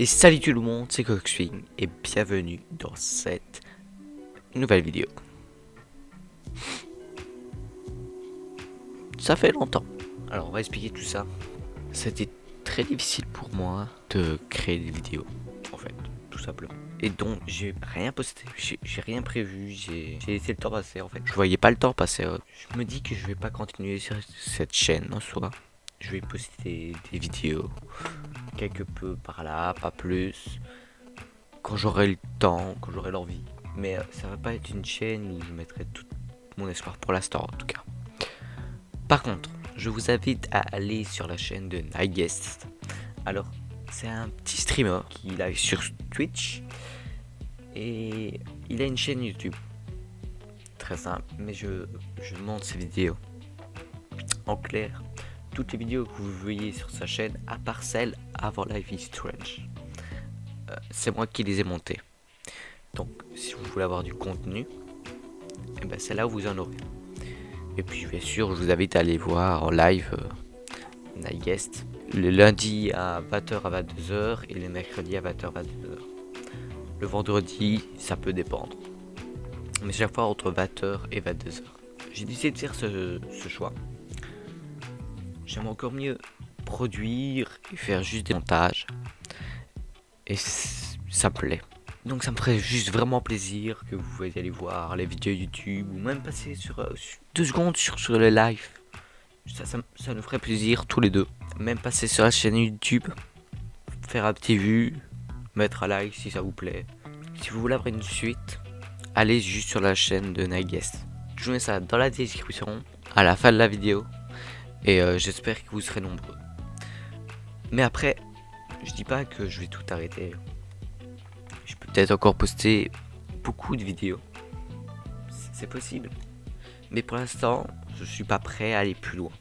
Et salut tout le monde, c'est Coxwing et bienvenue dans cette nouvelle vidéo. Ça fait longtemps. Alors on va expliquer tout ça. C'était très difficile pour moi de créer des vidéos, en fait, tout simplement. Et donc j'ai rien posté, j'ai rien prévu, j'ai laissé le temps passer en fait. Je voyais pas le temps passer. Je me dis que je vais pas continuer sur cette chaîne en soi. Je vais poster des vidéos quelque peu par là, pas plus. Quand j'aurai le temps, quand j'aurai l'envie. Mais euh, ça va pas être une chaîne où je mettrai tout mon espoir pour l'instant en tout cas. Par contre, je vous invite à aller sur la chaîne de Nightguest. Alors, c'est un petit streamer qui live sur Twitch. Et il a une chaîne YouTube. Très simple, mais je, je monte ses vidéos. En clair, toutes les vidéos que vous voyez sur sa chaîne, à part celle avant Life is Strange. Euh, c'est moi qui les ai montées. Donc, si vous voulez avoir du contenu, eh ben c'est là où vous en aurez. Et puis, bien sûr, je vous invite à aller voir en live euh, Guest le lundi à 20h à 22h et le mercredi à 20h à 22h. Le vendredi, ça peut dépendre. Mais chaque fois entre 20h et 22h. J'ai décidé de faire ce choix J'aime encore mieux produire et faire juste des montages. Et ça me plaît. Donc ça me ferait juste vraiment plaisir que vous aller voir les vidéos YouTube ou même passer sur, euh, deux secondes sur, sur le live. Ça, ça, nous ferait plaisir tous les deux. Même passer sur la chaîne YouTube, faire un petit vue, mettre un like si ça vous plaît. Si vous voulez avoir une suite, allez juste sur la chaîne de Nightguest. Je vous mets ça dans la description à la fin de la vidéo. Et euh, j'espère que vous serez nombreux. Mais après, je dis pas que je vais tout arrêter. Je peux peut-être encore poster beaucoup de vidéos. C'est possible. Mais pour l'instant, je suis pas prêt à aller plus loin.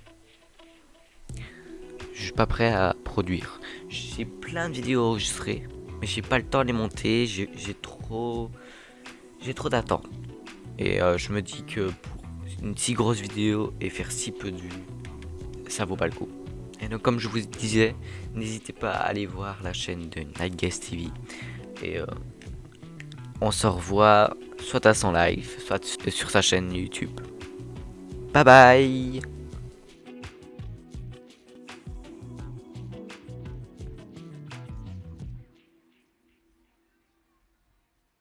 Je suis pas prêt à produire. J'ai plein de vidéos enregistrées. Mais j'ai pas le temps de les monter. J'ai trop... J'ai trop d'attentes. Et euh, je me dis que pour une si grosse vidéo et faire si peu de vues, ça vaut pas le coup. Et donc comme je vous disais, n'hésitez pas à aller voir la chaîne de Night Guest TV. Et euh, on se revoit soit à son live, soit sur sa chaîne YouTube. Bye bye